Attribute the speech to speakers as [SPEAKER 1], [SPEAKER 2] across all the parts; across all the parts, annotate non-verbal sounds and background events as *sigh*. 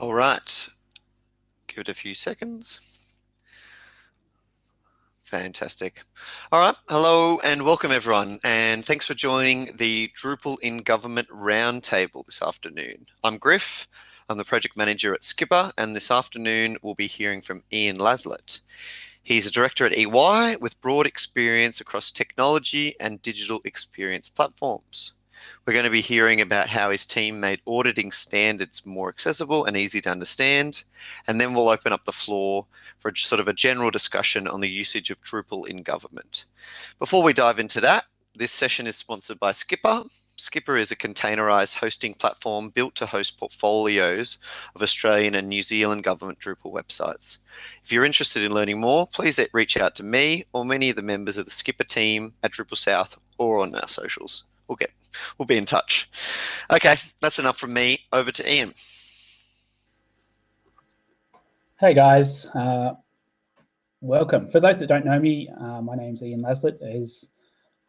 [SPEAKER 1] All right, give it a few seconds. Fantastic. All right. Hello and welcome everyone. And thanks for joining the Drupal in Government Roundtable this afternoon. I'm Griff. I'm the project manager at Skpr. And this afternoon we'll be hearing from Ian Laslett. He's a director at EY with broad experience across technology and digital experience platforms. We're going to be hearing about how his team made auditing standards more accessible and easy to understand. And then we'll open up the floor for sort of a general discussion on the usage of Drupal in government. Before we dive into that, this session is sponsored by Skpr. Skpr is a containerized hosting platform built to host portfolios of Australian and New Zealand government Drupal websites. If you're interested in learning more, please reach out to me or many of the members of the Skpr team at Drupal South or on our socials we'll get we'll be in touch. Okay, that's enough from me. Over to Ian.
[SPEAKER 2] Hey guys, uh, welcome. For those that don't know me, uh, my name's Ian Laslett. As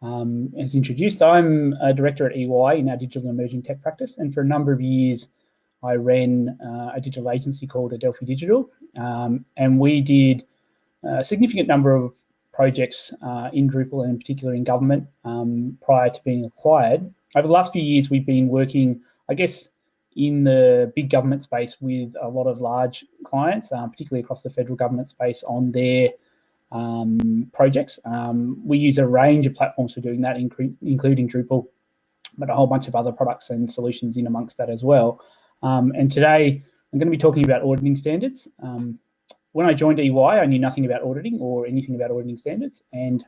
[SPEAKER 2] um, as introduced, I'm a director at EY in our digital emerging tech practice, and for a number of years, I ran uh, a digital agency called Adelphi Digital, um, and we did a significant number of projects uh, in Drupal and in particular in government um, prior to being acquired. Over the last few years, we've been working, I guess, in the big government space with a lot of large clients, um, particularly across the federal government space on their um, projects. Um, we use a range of platforms for doing that, including Drupal, but a whole bunch of other products and solutions in amongst that as well. Um, and today, I'm going to be talking about auditing standards. When I joined EY, I knew nothing about auditing or anything about auditing standards, and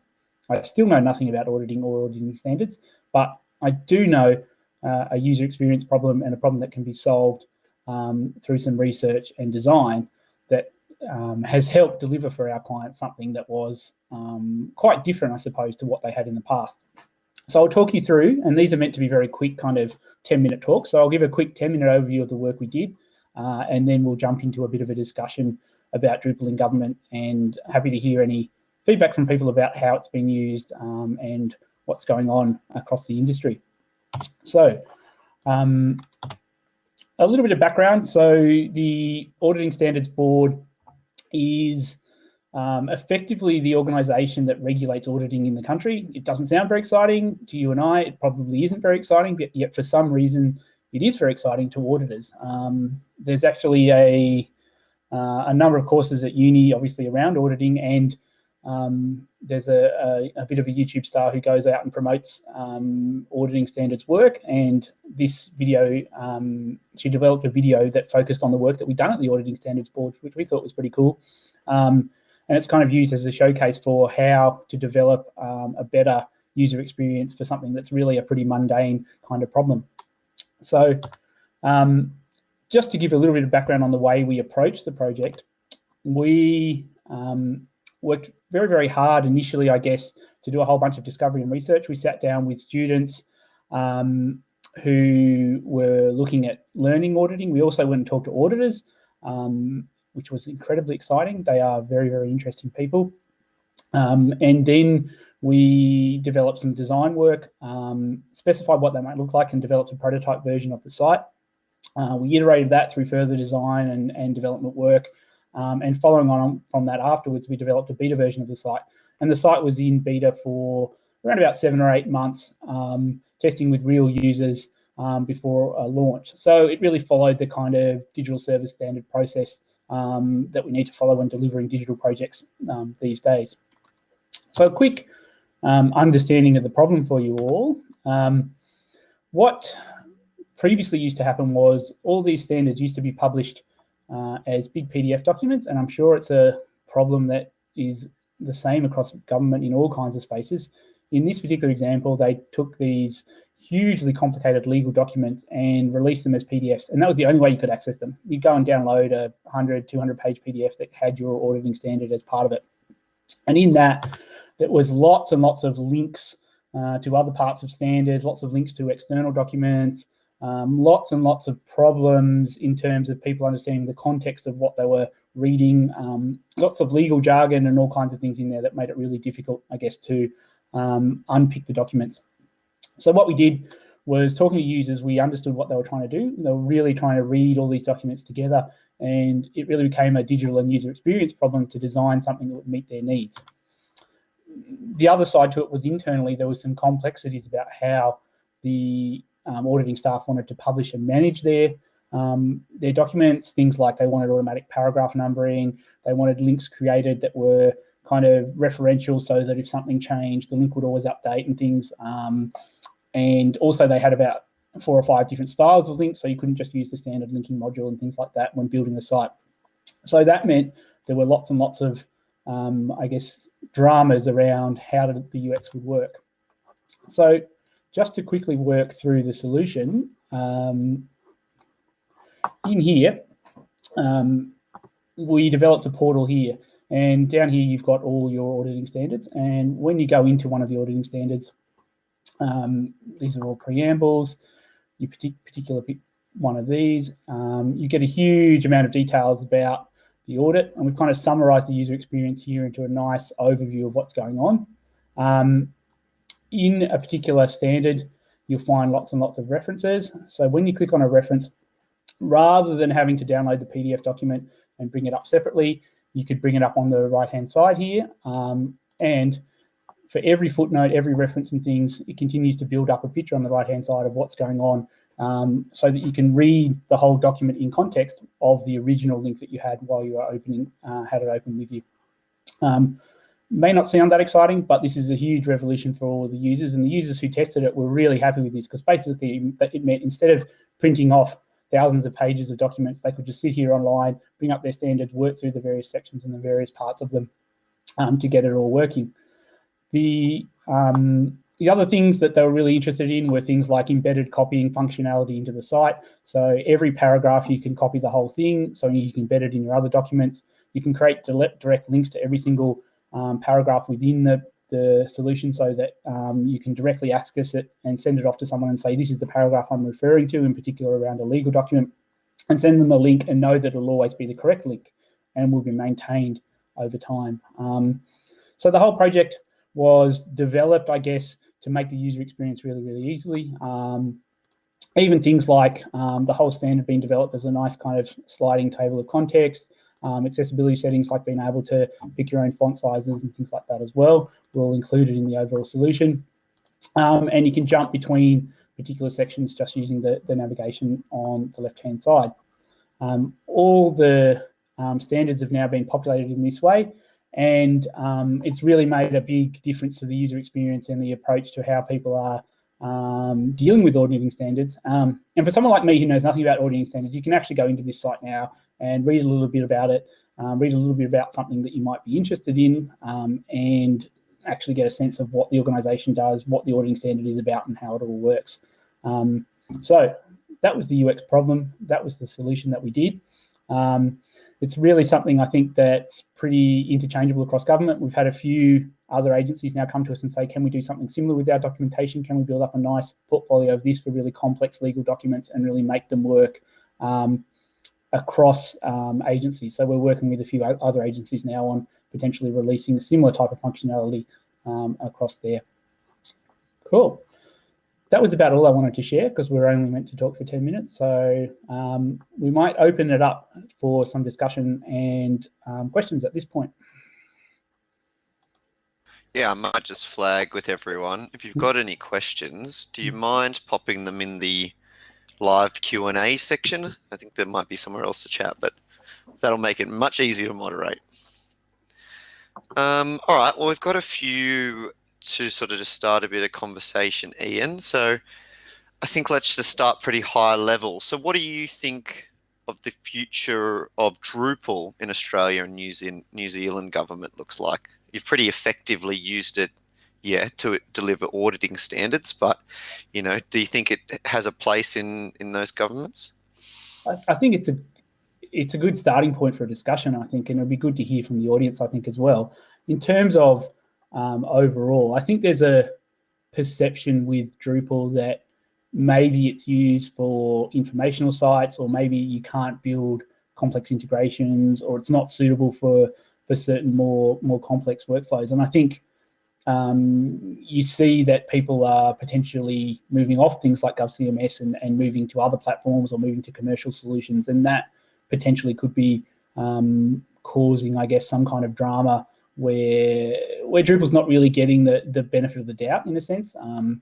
[SPEAKER 2] I still know nothing about auditing or auditing standards, but I do know uh, a user experience problem and a problem that can be solved um, through some research and design that um, has helped deliver for our clients something that was um, quite different, I suppose, to what they had in the past. So I'll talk you through, and these are meant to be very quick kind of 10 minute talks. So I'll give a quick 10 minute overview of the work we did, uh, and then we'll jump into a bit of a discussion about Drupal in government and happy to hear any feedback from people about how it's been used um, and what's going on across the industry. So um, a little bit of background. So the Auditing Standards Board is um, effectively the organisation that regulates auditing in the country. It doesn't sound very exciting to you and I. It probably isn't very exciting, but yet for some reason it is very exciting to auditors. Um, there's actually a uh, a number of courses at uni, obviously around auditing, and um, there's a, a, a, bit of a YouTube star who goes out and promotes um, auditing standards work. And this video, um, she developed a video that focused on the work that we've done at the Auditing Standards Board, which we thought was pretty cool. Um, and it's kind of used as a showcase for how to develop um, a better user experience for something that's really a pretty mundane kind of problem. So um, just to give a little bit of background on the way we approached the project, we um, worked very, very hard initially, I guess, to do a whole bunch of discovery and research. We sat down with students um, who were looking at learning auditing. We also went and talked to auditors, um, which was incredibly exciting. They are very, very interesting people. Um, and then we developed some design work, um, specified what they might look like and developed a prototype version of the site. Uh, we iterated that through further design and, and development work. Um, and following on from that afterwards, we developed a beta version of the site. And the site was in beta for around about seven or eight months, um, testing with real users um, before launch. So it really followed the kind of digital service standard process um, that we need to follow when delivering digital projects um, these days. So a quick um, understanding of the problem for you all. what previously used to happen was all these standards used to be published uh, as big PDF documents, and I'm sure it's a problem that is the same across government in all kinds of spaces. In this particular example, they took these hugely complicated legal documents and released them as PDFs, and that was the only way you could access them. You'd go and download a 100, 200 page PDF that had your auditing standard as part of it. And in that, there was lots and lots of links uh, to other parts of standards, lots of links to external documents, um, lots and lots of problems in terms of people understanding the context of what they were reading, um, lots of legal jargon and all kinds of things in there that made it really difficult, I guess, to um, unpick the documents. So what we did was talking to users, we understood what they were trying to do. They were really trying to read all these documents together and it really became a digital and user experience problem to design something that would meet their needs. The other side to it was internally, there was some complexities about how the um, auditing staff wanted to publish and manage their um, their documents, things like they wanted automatic paragraph numbering, they wanted links created that were kind of referential so that if something changed, the link would always update and things. Um, and also they had about four or five different styles of links, so you couldn't just use the standard linking module and things like that when building the site. So that meant there were lots and lots of, um, I guess, dramas around how the UX would work. So just to quickly work through the solution, um, in here, um, we developed a portal here. And down here, you've got all your auditing standards. And when you go into one of the auditing standards, um, these are all preambles your particular one of these, um, you get a huge amount of details about the audit. And we've kind of summarized the user experience here into a nice overview of what's going on. Um, in a particular standard, you'll find lots and lots of references. So when you click on a reference, rather than having to download the PDF document and bring it up separately, you could bring it up on the right-hand side here. Um, and for every footnote, every reference and things, it continues to build up a picture on the right-hand side of what's going on um, so that you can read the whole document in context of the original link that you had while you were opening, uh, had it open with you. Um, may not sound that exciting, but this is a huge revolution for all the users and the users who tested it were really happy with this because basically it meant instead of printing off thousands of pages of documents, they could just sit here online, bring up their standards, work through the various sections and the various parts of them um, to get it all working. The, um, the other things that they were really interested in were things like embedded copying functionality into the site. So every paragraph you can copy the whole thing, so you can embed it in your other documents. You can create direct links to every single um, paragraph within the, the solution so that um, you can directly access it and send it off to someone and say, this is the paragraph I'm referring to, in particular around a legal document, and send them a link and know that it'll always be the correct link and will be maintained over time. Um, so the whole project was developed, I guess, to make the user experience really, really easily. Um, even things like um, the whole standard being developed as a nice kind of sliding table of context, um, accessibility settings like being able to pick your own font sizes and things like that as well, were all included in the overall solution. Um, and you can jump between particular sections just using the, the navigation on the left-hand side. Um, all the um, standards have now been populated in this way, and um, it's really made a big difference to the user experience and the approach to how people are um, dealing with auditing standards. Um, and for someone like me who knows nothing about auditing standards, you can actually go into this site now and read a little bit about it, um, read a little bit about something that you might be interested in, um, and actually get a sense of what the organization does, what the auditing standard is about, and how it all works. Um, so that was the UX problem. That was the solution that we did. Um, it's really something I think that's pretty interchangeable across government. We've had a few other agencies now come to us and say, can we do something similar with our documentation? Can we build up a nice portfolio of this for really complex legal documents and really make them work um, across um, agencies? So we're working with a few other agencies now on potentially releasing a similar type of functionality um, across there. Cool that was about all I wanted to share because we are only meant to talk for 10 minutes. So um, we might open it up for some discussion and um, questions at this point.
[SPEAKER 1] Yeah, I might just flag with everyone. If you've got any questions, do you mind popping them in the live Q&A section? I think there might be somewhere else to chat, but that'll make it much easier to moderate. Um, all right, well, we've got a few to sort of just start a bit of conversation, Ian. So I think let's just start pretty high level. So what do you think of the future of Drupal in Australia and New Zealand, New Zealand government looks like? You've pretty effectively used it, yeah, to deliver auditing standards, but, you know, do you think it has a place in, in those governments?
[SPEAKER 2] I, I think it's a it's a good starting point for a discussion, I think, and it'll be good to hear from the audience, I think, as well. In terms of um, overall. I think there's a perception with Drupal that maybe it's used for informational sites or maybe you can't build complex integrations or it's not suitable for for certain more more complex workflows. And I think um, you see that people are potentially moving off things like GovCMS and, and moving to other platforms or moving to commercial solutions. And that potentially could be um, causing, I guess, some kind of drama where where Drupal's not really getting the, the benefit of the doubt in a sense. Um,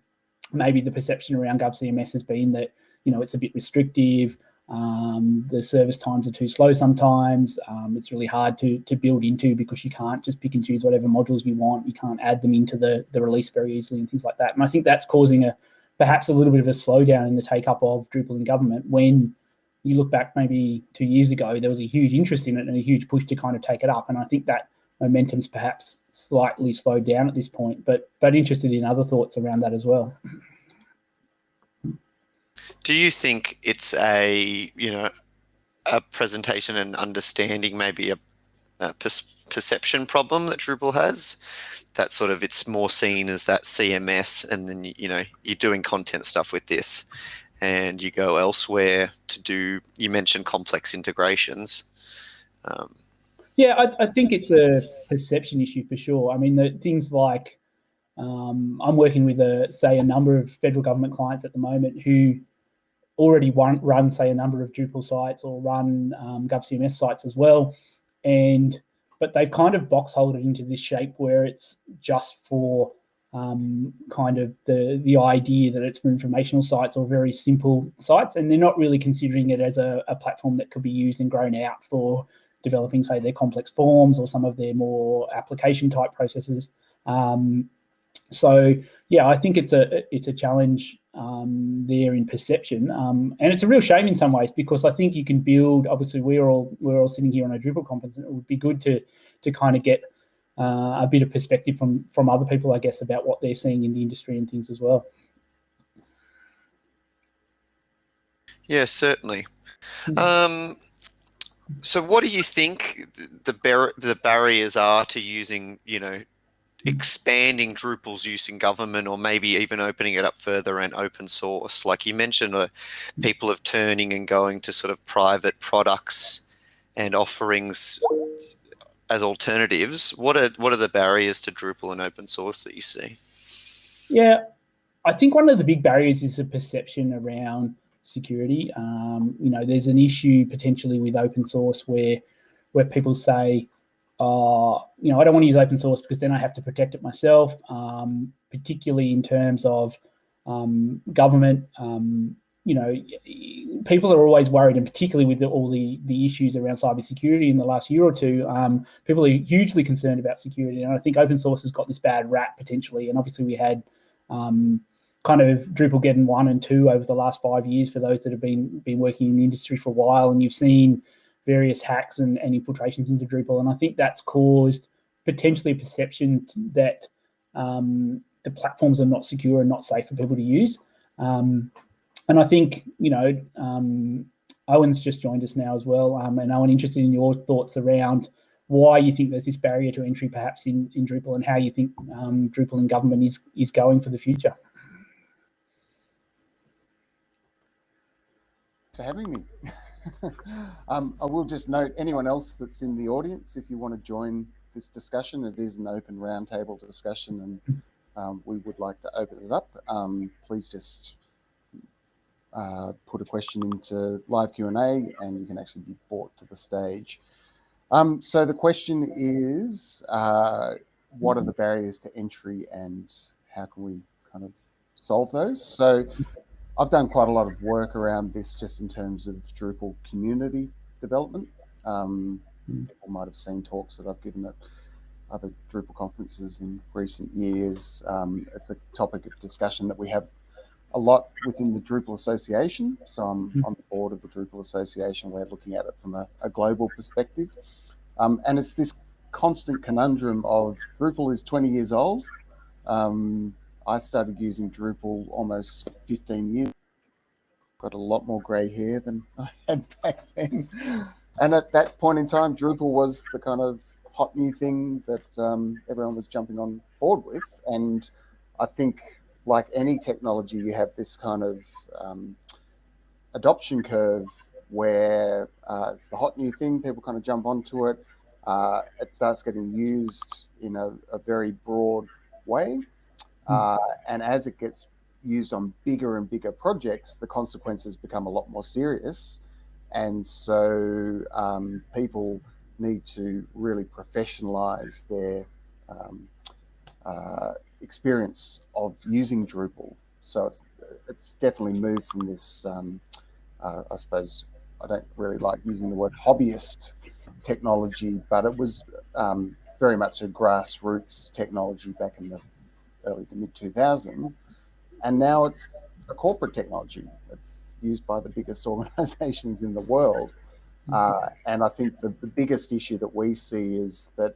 [SPEAKER 2] maybe the perception around GovCMS has been that, you know, it's a bit restrictive, um, the service times are too slow sometimes. Um, it's really hard to, to build into because you can't just pick and choose whatever modules you want. You can't add them into the, the release very easily and things like that. And I think that's causing a perhaps a little bit of a slowdown in the take up of Drupal in government when you look back maybe two years ago, there was a huge interest in it and a huge push to kind of take it up. And I think that momentum's perhaps slightly slowed down at this point, but but interested in other thoughts around that as well.
[SPEAKER 1] Do you think it's a you know a presentation and understanding maybe a, a per perception problem that Drupal has? That sort of it's more seen as that CMS, and then you know you're doing content stuff with this, and you go elsewhere to do. You mentioned complex integrations. Um,
[SPEAKER 2] yeah, I, I, think it's a perception issue for sure. I mean, the things like um, I'm working with a say a number of federal government clients at the moment who already run, run say, a number of Drupal sites or run um, GovCMS sites as well. And but they've kind of box holed it into this shape where it's just for um, kind of the the idea that it's for informational sites or very simple sites, and they're not really considering it as a, a platform that could be used and grown out for developing, say, their complex forms or some of their more application type processes. Um, so yeah, I think it's a it's a challenge um, there in perception, um, and it's a real shame in some ways because I think you can build. Obviously, we're all we're all sitting here on a Drupal conference, and it would be good to to kind of get uh, a bit of perspective from from other people, I guess, about what they're seeing in the industry and things as well.
[SPEAKER 1] Yeah, certainly. Hmm. Um, so, what do you think the bar the barriers are to using, you know, expanding Drupal's use in government or maybe even opening it up further and open source? Like you mentioned, uh, people of turning and going to sort of private products and offerings as alternatives. What are what are the barriers to Drupal and open source that you see?
[SPEAKER 2] Yeah, I think one of the big barriers is the perception around security. Um, you know, there's an issue potentially with open source where where people say, uh, you know, I don't want to use open source because then I have to protect it myself, um, particularly in terms of um, government. Um, you know, people are always worried, and particularly with the, all the, the issues around cybersecurity in the last year or two, um, people are hugely concerned about security. And I think open source has got this bad rap potentially. And obviously we had um, kind of Drupalgeddon one and two over the last five years for those that have been been working in the industry for a while, and you've seen various hacks and, and infiltrations into Drupal. And I think that's caused potentially a perception that um, the platforms are not secure and not safe for people to use. Um, and I think, you know, um, Owen's just joined us now as well. Um, and Owen, interested in your thoughts around why you think there's this barrier to entry perhaps in, in Drupal and how you think um, Drupal and government is, is going for the future.
[SPEAKER 3] For having me. *laughs* *laughs* um, I will just note anyone else that's in the audience, if you want to join this discussion, it is an open roundtable discussion and um, we would like to open it up. Um, please just uh, put a question into live Q&A and you can actually be brought to the stage. Um, so the question is, uh, what are the barriers to entry and how can we kind of solve those? So I've done quite a lot of work around this just in terms of Drupal community development. Um, mm. People might have seen talks that I've given at other Drupal conferences in recent years. Um, it's a topic of discussion that we have a lot within the Drupal Association. So I'm mm. on the board of the Drupal Association. We're looking at it from a, a global perspective. Um, and it's this constant conundrum of Drupal is 20 years old. Um, I started using Drupal almost 15 years. Got a lot more gray hair than *laughs* I had back then. And at that point in time, Drupal was the kind of hot new thing that um, everyone was jumping on board with. And I think, like any technology, you have this kind of um, adoption curve where uh, it's the hot new thing, people kind of jump onto it. Uh, it starts getting used in a, a very broad way. Uh, and as it gets used on bigger and bigger projects, the consequences become a lot more serious. And so um, people need to really professionalize their um, uh, experience of using Drupal. So it's, it's definitely moved from this, um, uh, I suppose, I don't really like using the word hobbyist technology, but it was um, very much a grassroots technology back in the early to mid 2000s. And now it's a corporate technology. It's used by the biggest *laughs* organizations in the world. Mm-hmm. Uh, and I think the, the biggest issue that we see is that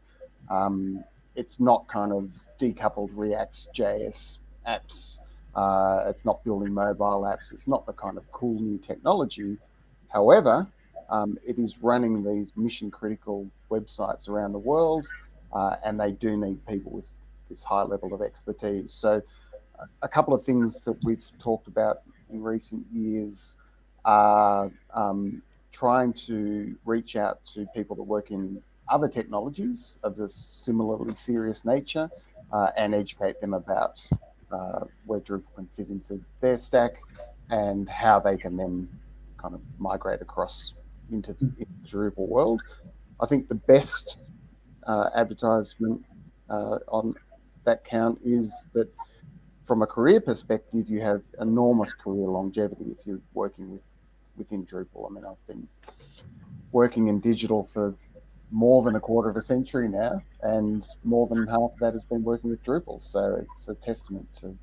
[SPEAKER 3] um, it's not kind of decoupled React JS apps. Uh, it's not building mobile apps. It's not the kind of cool new technology. However, um, it is running these mission critical websites around the world, uh, and they do need people with this high level of expertise. So, a couple of things that we've talked about in recent years are um, trying to reach out to people that work in other technologies of a similarly serious nature uh, and educate them about uh, where Drupal can fit into their stack and how they can then kind of migrate across into, into the Drupal world. I think the best uh, advertisement uh, on that count is that from a career perspective, you have enormous career longevity if you're working with within Drupal. I mean, I've been working in digital for more than a quarter of a century now, and more than half of that has been working with Drupal. So it's a testament to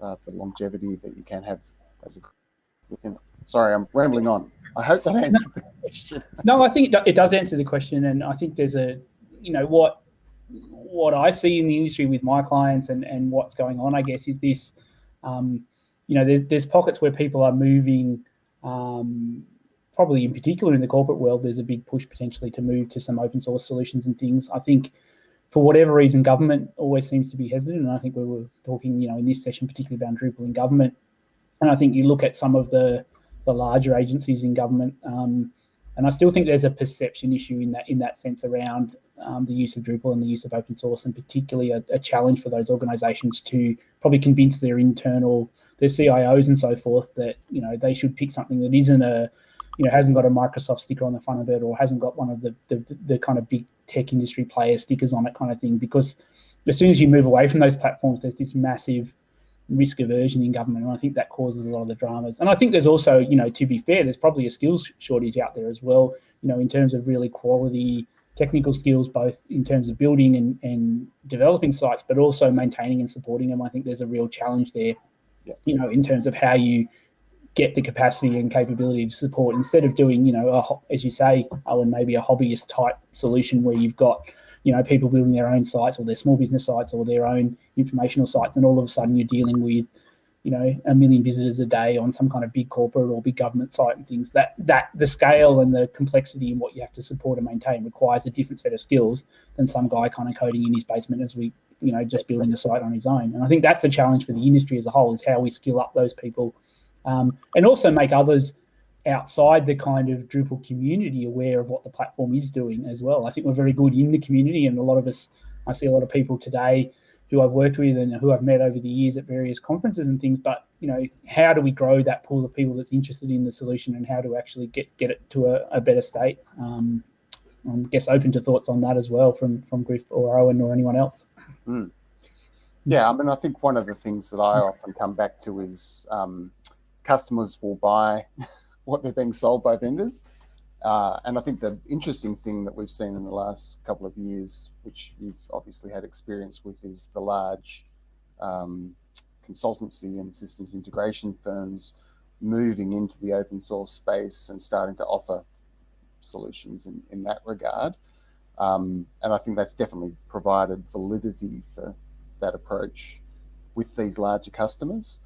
[SPEAKER 3] uh, the longevity that you can have as a within it. Sorry, I'm rambling on. I hope that answered the question.
[SPEAKER 2] No, I think it does answer the question, and I think there's a, you know, what what I see in the industry with my clients and and what's going on, I guess, is this, um, you know, there's there's pockets where people are moving. Um, probably in particular in the corporate world, there's a big push potentially to move to some open source solutions and things. I think for whatever reason, government always seems to be hesitant. And I think we were talking, you know, in this session, particularly about Drupal in government. And I think you look at some of the the larger agencies in government. Um, and I still think there's a perception issue in that in that sense around um, the use of Drupal and the use of open source, and particularly a, a, challenge for those organisations to probably convince their internal their CIOs and so forth that you know they should pick something that isn't a you know hasn't got a Microsoft sticker on the front of it or hasn't got one of the the, the kind of big tech industry player stickers on it kind of thing because as soon as you move away from those platforms, there's this massive risk aversion in government, and I think that causes a lot of the dramas. And I think there's also, you know, to be fair, there's probably a skills shortage out there as well. You know, in terms of really quality technical skills, both in terms of building and, and developing sites, but also maintaining and supporting them. I think there's a real challenge there. Yeah. You know, in terms of how you get the capacity and capability to support instead of doing, you know, a, as you say, oh, and maybe a hobbyist type solution where you've got you know, people building their own sites or their small business sites or their own informational sites, and all of a sudden you're dealing with, you know, a million visitors a day on some kind of big corporate or big government site and things. That that the scale and the complexity in what you have to support and maintain requires a different set of skills than some guy kind of coding in his basement as we, you know, just building a site on his own. And I think that's the challenge for the industry as a whole is how we skill up those people, um, and also make others outside the kind of Drupal community aware of what the platform is doing as well. I think we're very good in the community and a lot of us, I see a lot of people today who I've worked with and who I've met over the years at various conferences and things, but you know, how do we grow that pool of people that's interested in the solution and how to actually get, get it to a, a better state? Um, I guess open to thoughts on that as well from, from Griff or Owen or anyone else.
[SPEAKER 3] Mm. Yeah, I mean, I think one of the things that I often come back to is um, customers will buy *laughs* what they're being sold by vendors. Uh, and I think the interesting thing that we've seen in the last couple of years, which you've obviously had experience with, is the large um, consultancy and systems integration firms moving into the open source space and starting to offer solutions in, in that regard. Um, and I think that's definitely provided validity for that approach with these larger customers.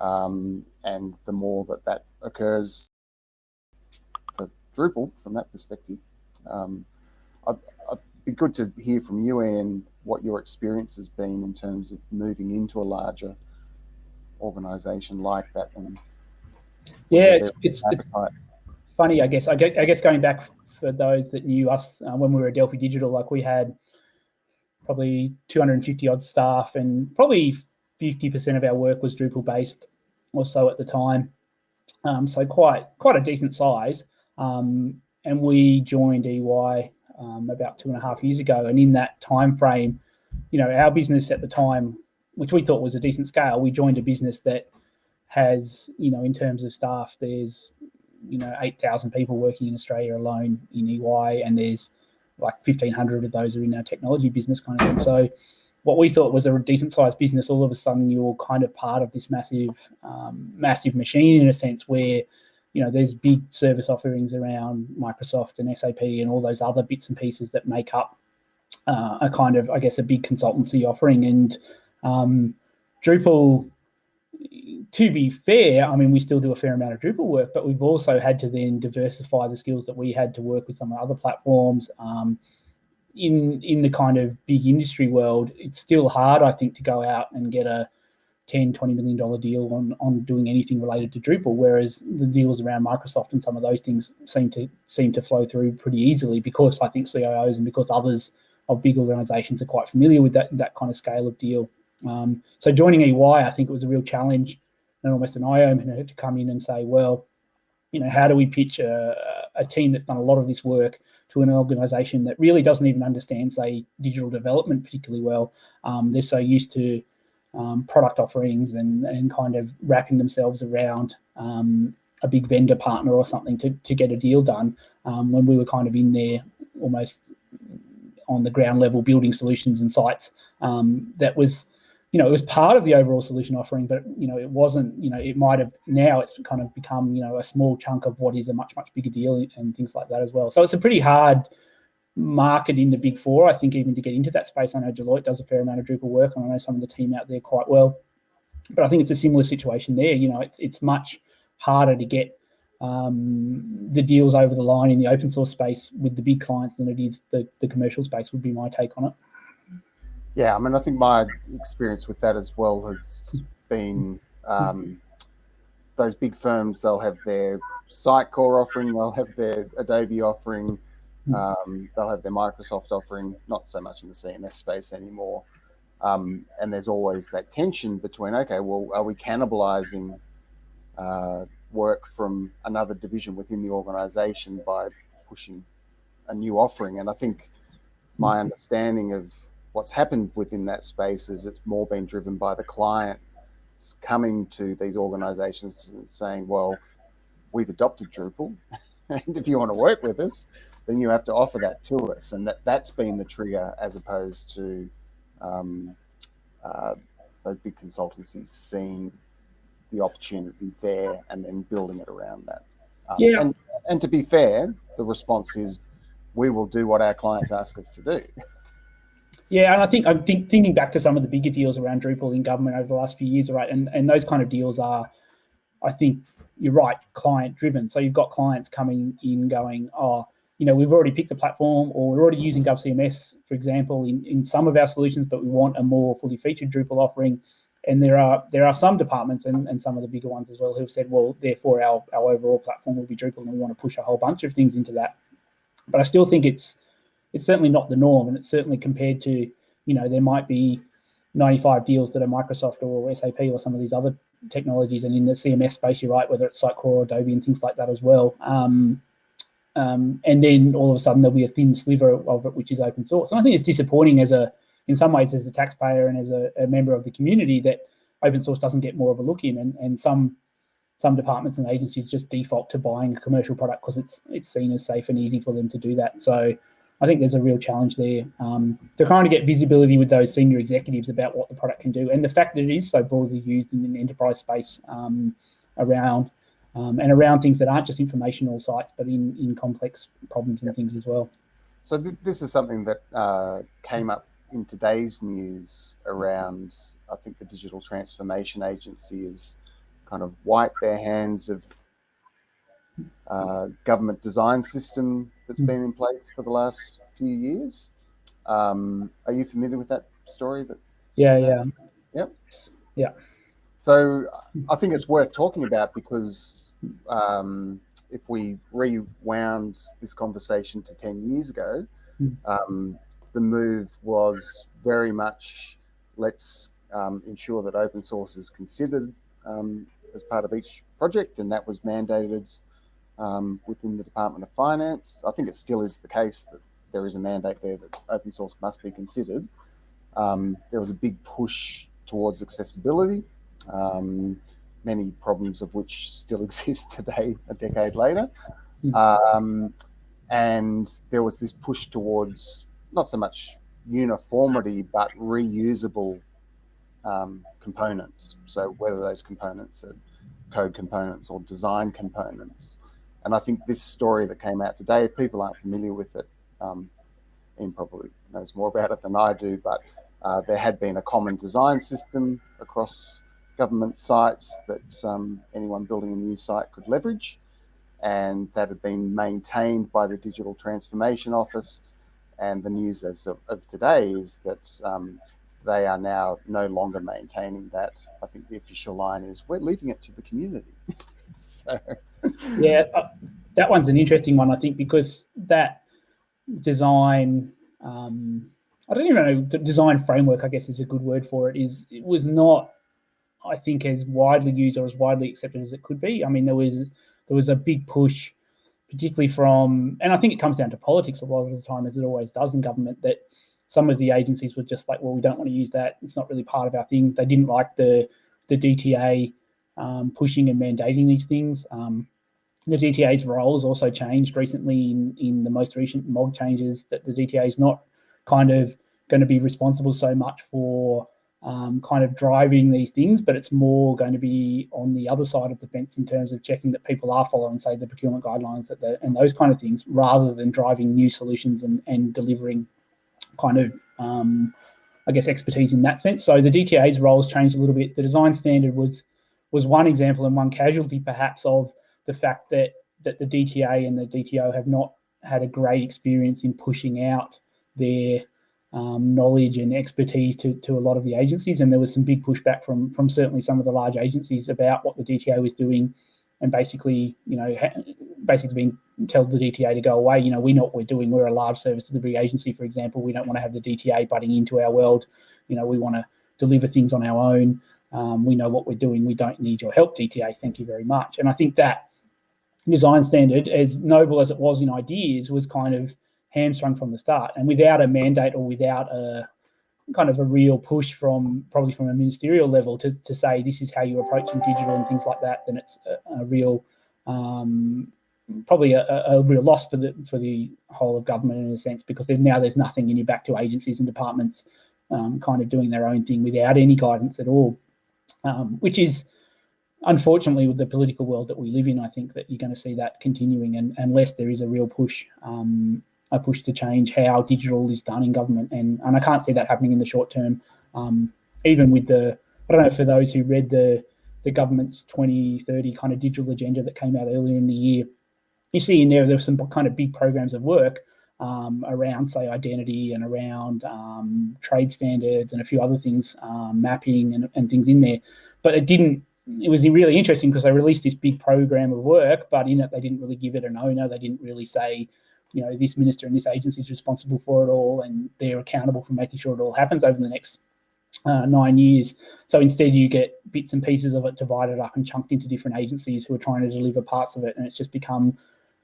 [SPEAKER 3] Um, and the more that that occurs, Drupal from that perspective. Um, I'd, I'd, be good to hear from you, Ian, what your experience has been in terms of moving into a larger organization like that. And
[SPEAKER 2] yeah, it's, it's, it's, funny, I guess. I guess going back for those that knew us uh, when we were at Delphi Digital, like we had probably 250 odd staff, and probably 50% of our work was Drupal based or so at the time. Um, so quite quite a decent size. Um, and we joined EY um, about two and a half years ago. And in that time frame, you know, our business at the time, which we thought was a decent scale, we joined a business that has, you know, in terms of staff, there's, you know, 8,000 people working in Australia alone in EY, and there's like 1,500 of those are in our technology business kind of thing. So what we thought was a decent sized business, all of a sudden you're kind of part of this massive, um, massive machine in a sense where, you know, there's big service offerings around Microsoft and SAP and all those other bits and pieces that make up uh, a kind of, I guess, a big consultancy offering. And um, Drupal, to be fair, I mean, we still do a fair amount of Drupal work, but we've also had to then diversify the skills that we had to work with some other platforms. Um, in in the kind of big industry world, it's still hard, I think, to go out and get a 10, 20 million dollar deal on on doing anything related to Drupal, whereas the deals around Microsoft and some of those things seem to seem to flow through pretty easily because I think CIOs and because others of big organizations are quite familiar with that that kind of scale of deal. Um, so joining EY, I think it was a real challenge and almost an eye opener to come in and say, well, you know, how do we pitch a, a team that's done a lot of this work to an organization that really doesn't even understand, say, digital development particularly well. Um, they're so used to um, product offerings and, and kind of wrapping themselves around um, a big vendor partner or something to, to get a deal done um, when we were kind of in there almost on the ground level building solutions and sites um, that was you know, it was part of the overall solution offering, but you know, it wasn't. You know, it might have now it's kind of become you know a small chunk of what is a much much bigger deal and things like that as well. So it's a pretty hard market in the big four, I think, even to get into that space. I know Deloitte does a fair amount of Drupal work, and I know some of the team out there quite well. But I think it's a similar situation there. You know, it's it's much harder to get um, the deals over the line in the open source space with the big clients than it is the, the commercial space would be my take on it.
[SPEAKER 3] Yeah, I mean, I think my experience with that as well has been um, those big firms, they'll have their Sitecore offering, they'll have their Adobe offering, um, they'll have their Microsoft offering, not so much in the CMS space anymore. Um, and there's always that tension between, okay, well, are we cannibalizing uh, work from another division within the organization by pushing a new offering? And I think my understanding of what's happened within that space is it's more been driven by the client coming to these organizations and saying, well, we've adopted Drupal, *laughs* and if you want to work with us, then you have to offer that to us. And that, that's been the trigger as opposed to um, uh, those big consultancies seeing the opportunity there and then building it around that. Um, yeah. And, and to be fair, the response is we will do what our clients ask us to do.
[SPEAKER 2] Yeah, and I think I'm think, thinking back to some of the bigger deals around Drupal in government over the last few years, right? And and those kind of deals are, I think you're right, client driven. So you've got clients coming in going, oh, you know, we've already picked a platform or we're already using GovCMS, for example, in, in some of our solutions, but we want a more fully featured Drupal offering. And there are there are some departments and, and some of the bigger ones as well who've said, well, therefore our, our overall platform will be Drupal and we want to push a whole bunch of things into that. But I still think it's it's certainly not the norm, and it's certainly compared to you know there might be 95 deals that are Microsoft or SAP or some of these other technologies, and in the CMS space, you're right, whether it's Sitecore or Adobe and things like that as well. Um, um, and then all of a sudden there'll be a thin sliver of it which is open source. And I think it's disappointing as a, in some ways, as a taxpayer and as a, a member of the community that open source doesn't get more of a look in, and, and some some departments and agencies just default to buying a commercial product because it's it's seen as safe and easy for them to do that. So I think there's a real challenge there um, to kind of get visibility with those senior executives about what the product can do and the fact that it is so broadly used in an enterprise space um, around um, and around things that aren't just informational sites, but in, in complex problems and things as well.
[SPEAKER 3] So th this is something that uh, came up in today's news around, I think the Digital Transformation Agency has kind of wiped their hands of uh, government design system that's been in place for the last few years. Um, are you familiar with that story? That
[SPEAKER 2] yeah, yeah,
[SPEAKER 3] yep,
[SPEAKER 2] yeah.
[SPEAKER 3] So I think it's worth talking about because um, if we rewound this conversation to ten years ago, um, the move was very much let's um, ensure that open source is considered um, as part of each project, and that was mandated um, within the Department of Finance. I think it still is the case that there is a mandate there that open source must be considered. Um, there was a big push towards accessibility, um, many problems of which still *laughs* exist today, a decade later. Hmm. Um, and there was this push towards not so much uniformity, but reusable um, components. So whether those components are code components or design components. And I think this story that came out today, if people aren't familiar with it, um, Ian probably knows more about it than I do, but uh, there had been a common design system across government sites that um, anyone building a new site could leverage. And that had been maintained by the Digital Transformation Office. And the news as of, of today is that um, they are now no longer maintaining that. I think the official line is we're leaving it to the community. *laughs* so, *laughs*
[SPEAKER 2] yeah, uh, that one's an interesting one, I think, because that design, um, I don't even know, the design framework, I guess is a good word for it, is it was not, I think, as widely used or as widely accepted as it could be. I mean, there was there was a big push, particularly from, and I think it comes down to politics a lot of the time, as it always does in government, that some of the agencies were just like, well, we don't want to use that. It's not really part of our thing. They didn't like the the DTA um, pushing and mandating these things. Um, the DTA's role has also changed recently in, in the most recent MOG changes that the DTA is not kind of going to be responsible so much for um, kind of driving these things, but it's more going to be on the other side of the fence in terms of checking that people are following, say, the procurement guidelines and those kind of things, rather than driving new solutions and, and delivering kind of, um, I guess, expertise in that sense. So the DTA's roles changed a little bit. The design standard was was one example and one casualty, perhaps, of the fact that that the DTA and the DTO have not had a great experience in pushing out their um, knowledge and expertise to, to a lot of the agencies. And there was some big pushback from, from certainly some of the large agencies about what the DTA was doing and basically, you know, basically being tell the DTA to go away. You know, we know what we're doing. We're a large service delivery agency, for example. We don't want to have the DTA butting into our world. You know, we want to deliver things on our own. Um, we know what we're doing. We don't need your help, DTA. Thank you very much. And I think that design standard, as noble as it was in ideas, was kind of hamstrung from the start. And without a mandate or without a kind of a real push from probably from a ministerial level to, to say this is how you're approaching digital and things like that, then it's a, a real um, probably a, a, real loss for the for the whole of government in a sense because there's, now there's nothing and you're back to agencies and departments um, kind of doing their own thing without any guidance at all, um, which is unfortunately with the political world that we live in. I think that you're going to see that continuing, and unless there is a real push, um, a push to change how digital is done in government, and and I can't see that happening in the short term. Um, even with the, I don't know for those who read the the government's 2030 kind of digital agenda that came out earlier in the year you see in there, there's some kind of big programs of work um, around, say, identity and around um, trade standards and a few other things, um, mapping and, and things in there. But it didn't, it was really interesting because they released this big program of work, but in it, they didn't really give it an owner. They didn't really say, you know, this minister and this agency is responsible for it all and they're accountable for making sure it all happens over the next uh, nine years. So instead you get bits and pieces of it divided up and chunked into different agencies who are trying to deliver parts of it. And it's just become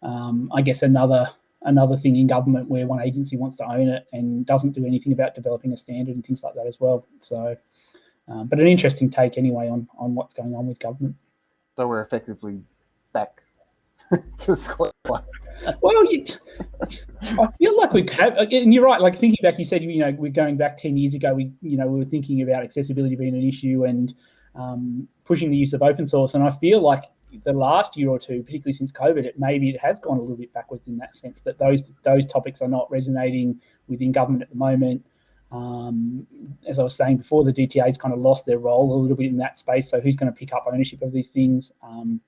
[SPEAKER 2] um, I guess another another thing in government where one agency wants to own it and doesn't do anything about developing a standard and things like that as well. So, um, but an interesting take anyway on on what's going on with government.
[SPEAKER 3] So we're effectively back *laughs* to square one.
[SPEAKER 2] Well, you, I feel like we have, and you're right. Like thinking back, you said you know we're going back ten years ago. We you know we were thinking about accessibility being an issue and um, pushing the use of open source, and I feel like the last year or two, particularly since COVID, it maybe it has gone a little bit backwards in that sense that those those topics are not resonating within government at the moment. Um, as I was saying before, the DTA's kind of lost their role a little bit in that space. So who's going to pick up ownership of these things? Um,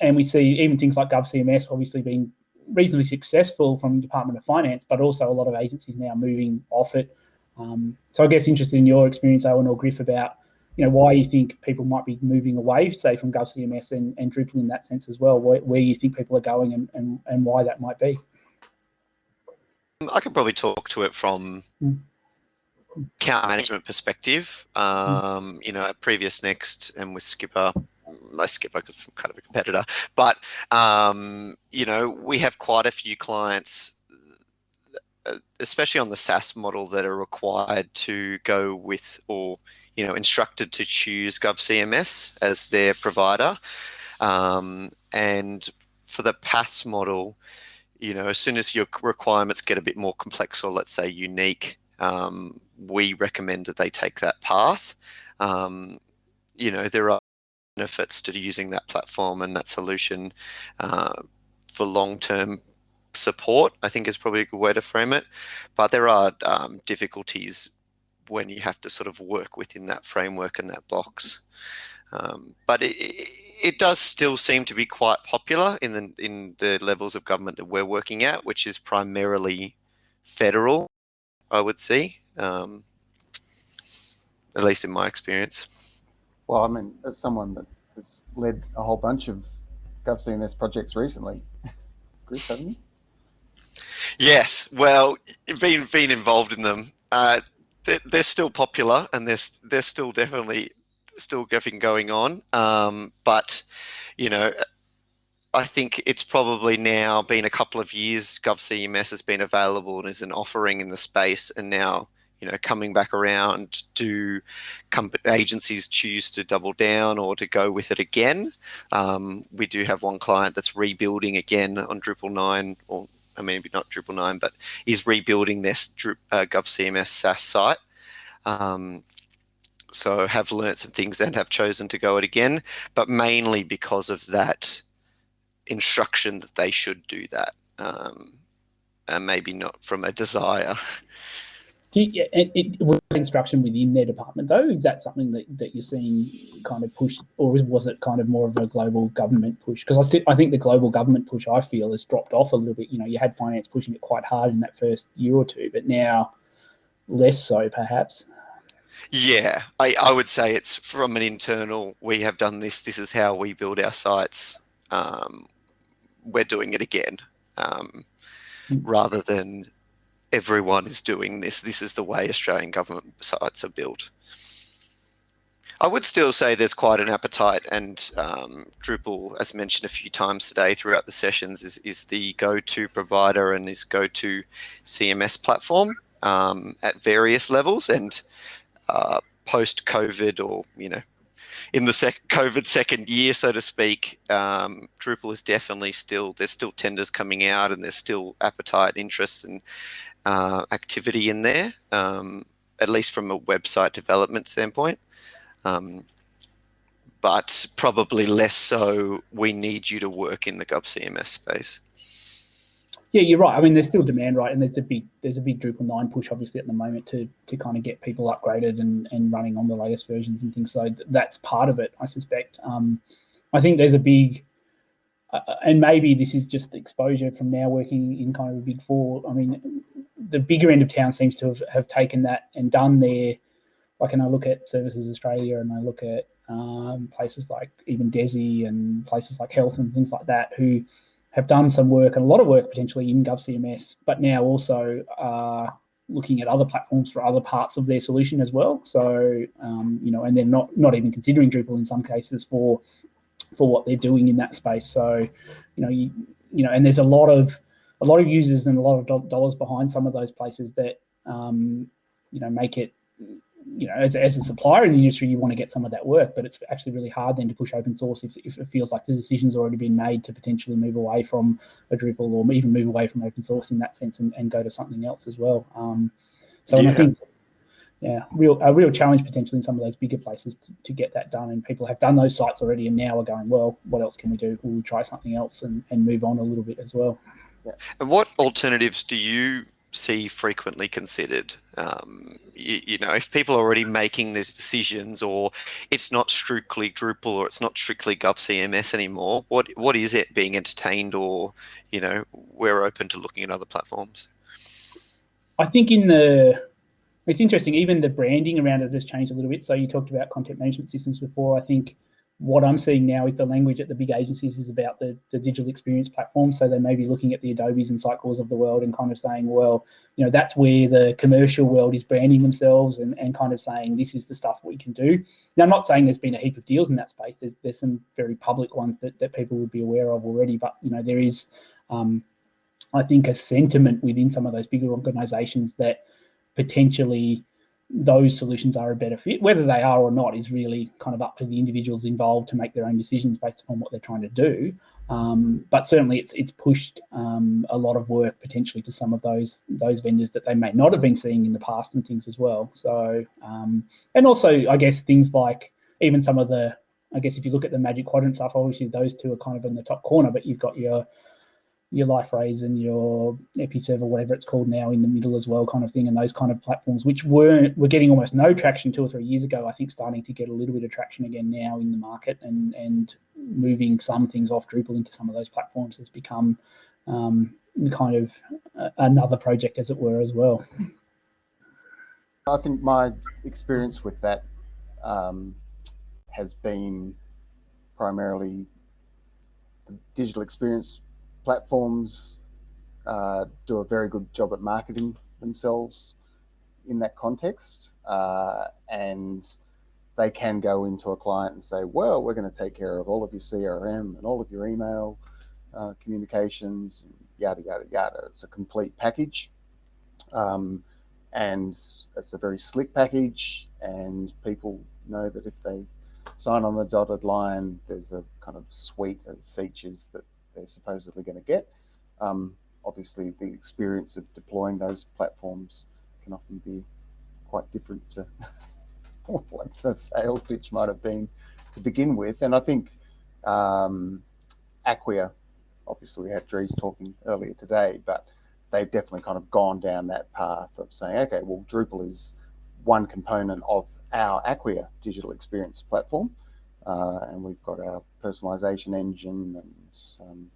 [SPEAKER 2] and we see even things like GovCMS obviously being reasonably successful from the Department of Finance, but also a lot of agencies now moving off it. Um, so I guess interested in your experience, Owen or Griff, about you know, why you think people might be moving away, say, from GovCMS and, and Drupal in that sense as well, where, where you think people are going and, and, and why that might be.
[SPEAKER 1] I could probably talk to it from
[SPEAKER 2] Mm.
[SPEAKER 1] account management perspective. Um, You know, at PreviousNext and with Skpr, less Skpr because I'm kind of a competitor, but um, you know, we have quite a few clients, uh, especially on the SaaS model, that are required to go with or you know instructed to choose GovCMS as their provider, um, and for the PaaS model you know, as soon as your requirements get a bit more complex or let's say unique, um, we recommend that they take that path. Um, you know, there are benefits to using that platform and that solution uh, for long-term support, I think is probably a good way to frame it. But there are um, difficulties when you have to sort of work within that framework and that box. Um, but it, it does still seem to be quite popular in the in the levels of government that we're working at, which is primarily federal, I would say, um, at least in my experience.
[SPEAKER 3] Well, I mean, as someone that has led a whole bunch of GovCMS projects recently, *laughs* Chris, haven't you?
[SPEAKER 1] Yes, well, being being involved in them, uh, they're, they're still popular and they're they're still definitely still getting going on. Um, but, you know, I think it's probably now been a couple of years GovCMS has been available and is an offering in the space. And now, you know, coming back around, do agencies choose to double down or to go with it again? Um, we do have one client that's rebuilding again on Drupal 9 or I mean, maybe not Drupal 9, but is rebuilding this uh, GovCMS SaaS site. Um, so have learnt some things and have chosen to go it again, but mainly because of that instruction that they should do that, um, and maybe not from a desire. *laughs*
[SPEAKER 2] Yeah, it, it was instruction within their department though. Is that something that, that you're seeing kind of push, or was it kind of more of a global government push? Because I, I think the global government push I feel has dropped off a little bit. You know, you had finance pushing it quite hard in that first year or two, but now less so perhaps.
[SPEAKER 1] Yeah, I, I would say it's from an internal, we have done this, this is how we build our sites. Um, we're doing it again. Um, mm. rather than everyone is doing this, this is the way Australian government sites are built. I would still say there's quite an appetite and um, Drupal, as mentioned a few times today throughout the sessions, is, is the go-to provider and is go-to CMS platform um, at various levels. And uh, post COVID or, you know, in the sec- COVID second year, so to speak, um, Drupal is definitely still, there's still tenders coming out and there's still appetite, interest and uh, activity in there, um, at least from a website development standpoint. Um, but probably less so, we need you to work in the GovCMS space.
[SPEAKER 2] Yeah, you're right. I mean, there's still demand, right? And there's a big there's a big Drupal nine push, obviously, at the moment to to kind of get people upgraded and and running on the latest versions and things. So that's part of it, I suspect. Um, I think there's a big, uh, and maybe this is just exposure from now working in kind of a big four. I mean, the bigger end of town seems to have, have taken that and done their, like, and I look at Services Australia and I look at um, places like even DESE and places like Health and things like that, who have done some work and a lot of work potentially in GovCMS, but now also are looking at other platforms for other parts of their solution as well. So, um, you know, and they're not not even considering Drupal in some cases for for what they're doing in that space. So, you know, you you know, and there's a lot of a lot of users and a lot of dollars behind some of those places that um, you know make it you know, as, as a supplier in the industry, you want to get some of that work, but it's actually really hard then to push open source if, if it feels like the decision's already been made to potentially move away from a Drupal or even move away from open source in that sense and, and go to something else as well. Um, so yeah. I think, yeah, real a real challenge potentially in some of those bigger places to, to get that done. And people have done those sites already and now are going, well, what else can we do? We'll we try something else and, and move on a little bit as well?
[SPEAKER 1] Yeah. And what alternatives do you see frequently considered. Um, you, you, know, if people are already making these decisions, or it's not strictly Drupal, or it's not strictly GovCMS anymore, what what is it being entertained, or you know, we're open to looking at other platforms.
[SPEAKER 2] I think in the it's interesting. Even the branding around it has changed a little bit. So you talked about content management systems before. I think what I'm seeing now is the language at the big agencies is about the, the digital experience platform. So they may be looking at the Adobes and Sitecores of the world and kind of saying, well, you know, that's where the commercial world is branding themselves and, and kind of saying this is the stuff we can do. Now, I'm not saying there's been a heap of deals in that space. There's, there's some very public ones that, that people would be aware of already, but, you know, there is, um, I think, a sentiment within some of those bigger organizations that potentially those solutions are a better fit. Whether they are or not is really kind of up to the individuals involved to make their own decisions based upon what they're trying to do. Um, but certainly, it's it's pushed um, a lot of work potentially to some of those those vendors that they may not have been seeing in the past and things as well. So, um, and also, I guess things like even some of the, I guess if you look at the Magic Quadrant stuff, obviously those two are kind of in the top corner, but you've got your your Liferays and your EpiServer, whatever it's called now, in the middle as well, kind of thing, and those kind of platforms, which were were getting almost no traction two or three years ago. I think starting to get a little bit of traction again now in the market, and and moving some things off Drupal into some of those platforms has become um, kind of another project, as it were, as well.
[SPEAKER 3] I think my experience with that um, has been primarily the digital experience platforms uh, do a very good job at marketing themselves in that context. Uh, and they can go into a client and say, well, we're going to take care of all of your CRM and all of your email uh, communications, yada, yada, yada. It's a complete package. Um, and it's a very slick package. And people know that if they sign on the dotted line, there's a kind of suite of features that they're supposedly going to get. Um, obviously, the experience of deploying those platforms can often be quite different to *laughs* what the sales pitch might have been to begin with. And I think um, Acquia, obviously we had Dries talking earlier today, but they've definitely kind of gone down that path of saying, okay, well, Drupal is one component of our Acquia digital experience platform. Uh, and we've got our personalization engine and um,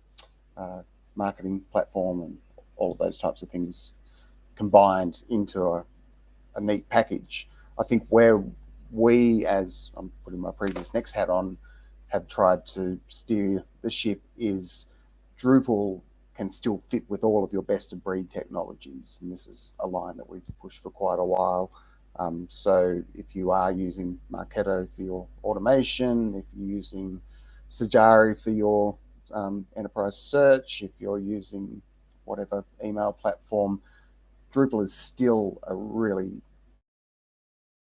[SPEAKER 3] uh, marketing platform and all of those types of things combined into a, a neat package. I think where we, as I'm putting my PreviousNext hat on, have tried to steer the ship is Drupal can still fit with all of your best of breed technologies. And this is a line that we've pushed for quite a while. Um, so if you are using Marketo for your automation, if you're using Sajari for your um, enterprise search, if you're using whatever email platform, Drupal is still a really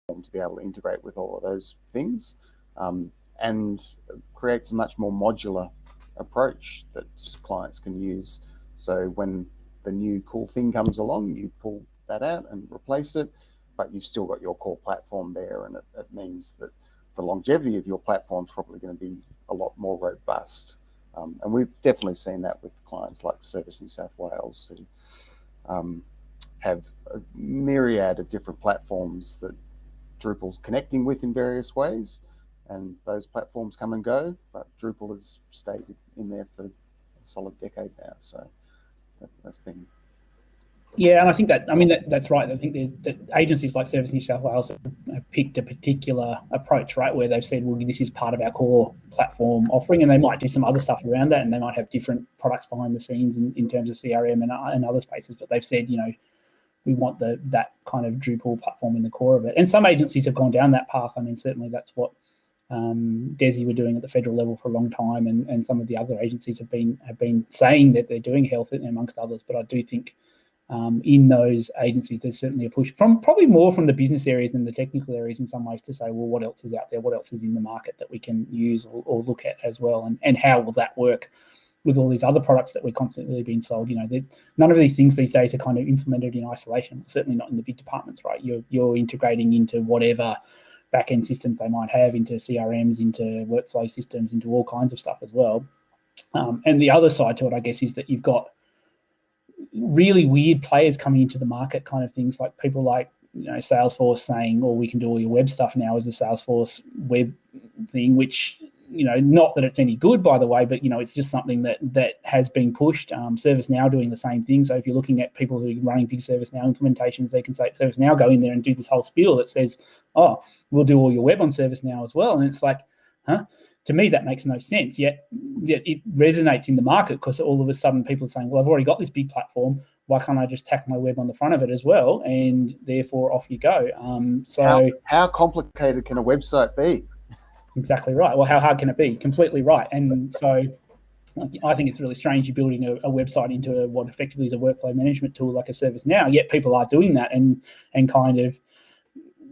[SPEAKER 3] to be able to integrate with all of those things um, and creates a much more modular approach that clients can use. So when the new cool thing comes along, you pull that out and replace it but you've still got your core platform there, and it, it means that the longevity of your platform is probably going to be a lot more robust. Um, and we've definitely seen that with clients like Service New South Wales, who um, have a myriad of different platforms that Drupal's connecting with in various ways. And those platforms come and go, but Drupal has stayed in there for a solid decade now. So that, has been
[SPEAKER 2] yeah, and I think that I mean that, that's right. I think that agencies like Service New South Wales have picked a particular approach, right, where they've said, "Well, this is part of our core platform offering," and they might do some other stuff around that, and they might have different products behind the scenes in, in terms of CRM and, and other spaces. But they've said, you know, we want the that kind of Drupal platform in the core of it. And some agencies have gone down that path. I mean, certainly that's what um, DESE were doing at the federal level for a long time, and, and some of the other agencies have been have been saying that they're doing health amongst others. But I do think um, in those agencies, there's certainly a push from probably more from the business areas than the technical areas in some ways to say, well, what else is out there? What else is in the market that we can use or, or look at as well? And, and how will that work with all these other products that we're constantly being sold? You know, none of these things these days are kind of implemented in isolation, certainly not in the big departments, right? You're, you're integrating into whatever backend systems they might have, into CRMs, into workflow systems, into all kinds of stuff as well. Um, and the other side to it, I guess, is that you've got really weird players coming into the market, kind of things like people like you know Salesforce saying, "Oh, we can do all your web stuff now as a Salesforce web thing," which you know, not that it's any good, by the way, but you know, it's just something that that has been pushed. Um, ServiceNow doing the same thing. So if you're looking at people who are running big ServiceNow implementations, they can say ServiceNow go in there and do this whole spiel that says, "Oh, we'll do all your web on ServiceNow as well," and it's like, huh? To me, that makes no sense. Yet, yet it resonates in the market because all of a sudden people are saying, well, I've already got this big platform. Why can't I just tack my web on the front of it as well? And therefore, off you go. Um, so,
[SPEAKER 3] how, how complicated can a website be?
[SPEAKER 2] Exactly right. Well, how hard can it be? Completely right. And so I think it's really strange you're building a, a, website into a, what effectively is a workflow management tool like a ServiceNow. yet people are doing that and and kind of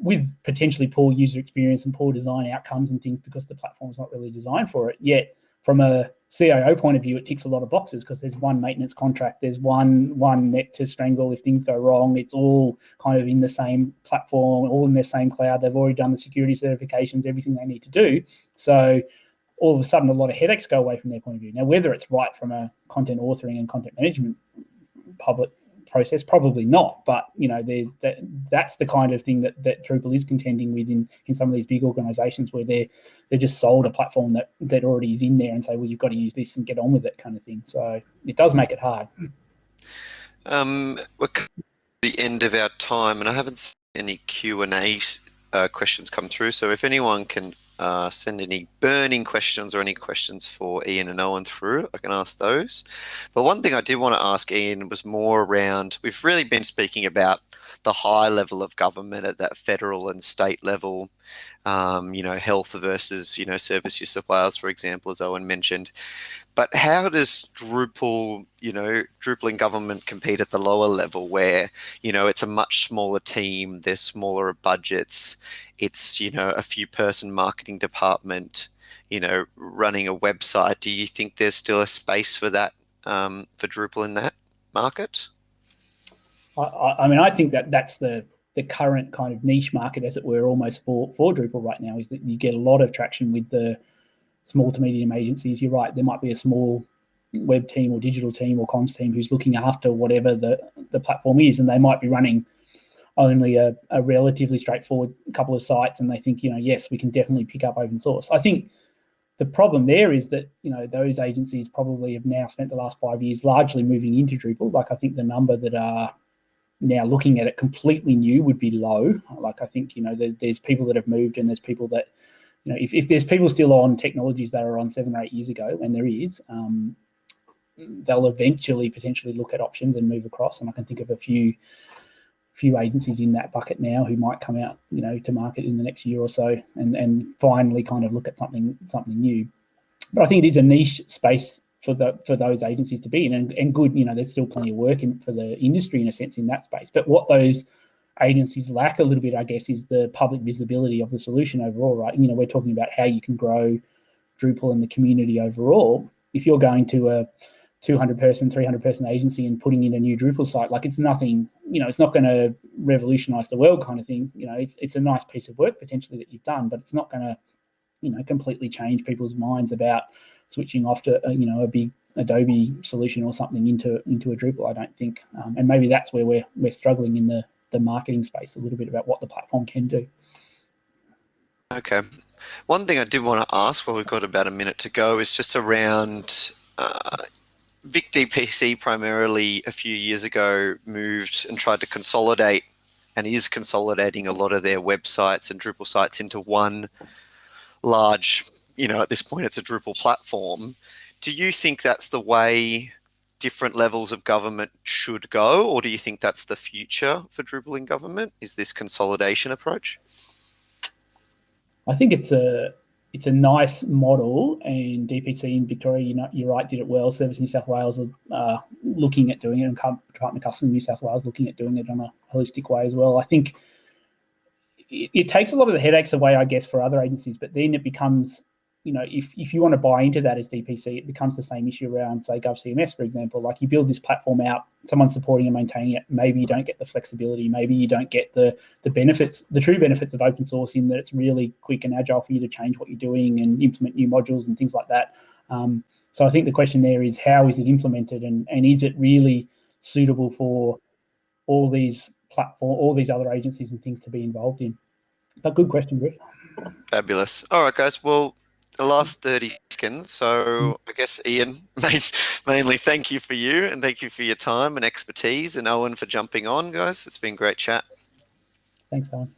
[SPEAKER 2] with potentially poor user experience and poor design outcomes and things because the platform's not really designed for it. Yet from a CIO point of view, it ticks a lot of boxes because there's one maintenance contract, there's one one neck to strangle if things go wrong. It's all kind of in the same platform, all in the same cloud. They've already done the security certifications, everything they need to do. So all of a sudden, a lot of headaches go away from their point of view. Now, whether it's right from a content authoring and content management public process? Probably not, but you know, that that's the kind of thing that that Drupal is contending with in in some of these big organisations where they're they're just sold a platform that that already is in there and say, well, you've got to use this and get on with it, kind of thing. So it does make it hard.
[SPEAKER 1] Um, we're the end of our time, and I haven't seen any Q and A uh, questions come through. So if anyone can uh, send any burning questions or any questions for Ian and Owen through, I can ask those. But one thing I did want to ask Ian was more around, we've really been speaking about the high level of government at that federal and state level, um, you know, health versus, you know, Service South Wales, for example, as Owen mentioned. But how does Drupal, you know, Drupal in government compete at the lower level where, you know, it's a much smaller team, there's smaller budgets, it's, you know, a few person marketing department, you know, running a website. Do you think there's still a space for that, um, for Drupal in that market?
[SPEAKER 2] I, I mean, I think that that's the the current kind of niche market, as it were, almost for for Drupal right now, is that you get a lot of traction with the small to medium agencies. You're right. There might be a small web team or digital team or comms team who's looking after whatever the, the platform is, and they might be running only a, a relatively straightforward couple of sites, and they think, you know, yes, we can definitely pick up open source. I think the problem there is that you know those agencies probably have now spent the last five years largely moving into Drupal. Like I think the number that are now looking at it completely new would be low. Like I think you know there's people that have moved and there's people that you know, if, if there's people still on technologies that are on seven or eight years ago, and there is, um, they'll eventually potentially look at options and move across. And I can think of a few few agencies in that bucket now who might come out, you know, to market in the next year or so and, and finally kind of look at something something new. But I think it is a niche space for the for those agencies to be in and, and good, you know, there's still plenty of work in for the industry in a sense in that space. But what those agencies lack a little bit, I guess, is the public visibility of the solution overall, right? You know, we're talking about how you can grow Drupal and the community overall. If you're going to a 200 person, 300 person agency and putting in a new Drupal site, like it's nothing, you know, it's not going to revolutionize the world kind of thing. You know, it's, it's a nice piece of work potentially that you've done, but it's not going to, you know, completely change people's minds about switching off to, uh, you know, a big Adobe solution or something into into a Drupal, I don't think. Um, and maybe that's where we're, we're struggling in the the marketing space a little bit about what the platform can do.
[SPEAKER 1] Okay. One thing I did want to ask while we've got about a minute to go is just around uh, Vic DPC primarily a few years ago moved and tried to consolidate and is consolidating a lot of their websites and Drupal sites into one large, you know, at this point it's a Drupal platform. Do you think that's the way different levels of government should go, or do you think that's the future for Drupal in government? Is this consolidation approach?
[SPEAKER 2] I think it's a it's a nice model, and DPC in Victoria, you know, you're right, did it well. Service New South Wales are uh, looking at doing it, and Department of Customs New South Wales looking at doing it on a holistic way as well. I think it, it takes a lot of the headaches away, I guess, for other agencies, but then it becomes you know, if, if you want to buy into that as DPC, it becomes the same issue around, say, GovCMS, for example. Like you build this platform out, someone's supporting and maintaining it. Maybe you don't get the flexibility. Maybe you don't get the the benefits, the true benefits of open source in that it's really quick and agile for you to change what you're doing and implement new modules and things like that. Um, so I think the question there is how is it implemented and, and is it really suitable for all these platform, all these other agencies and things to be involved in? But good question, Griff.
[SPEAKER 1] Fabulous. All right, guys. Well, the last 30 seconds. So mm. I guess Ian, *laughs* mainly thank you for you and thank you for your time and expertise and Owen for jumping on, guys. It's been great chat.
[SPEAKER 2] Thanks, Owen.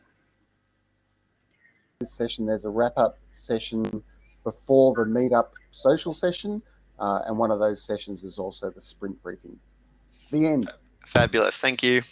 [SPEAKER 3] This session, there's a wrap up session before the meetup social session. Uh, and one of those sessions is also the sprint briefing. The end.
[SPEAKER 1] Fabulous. Thank you.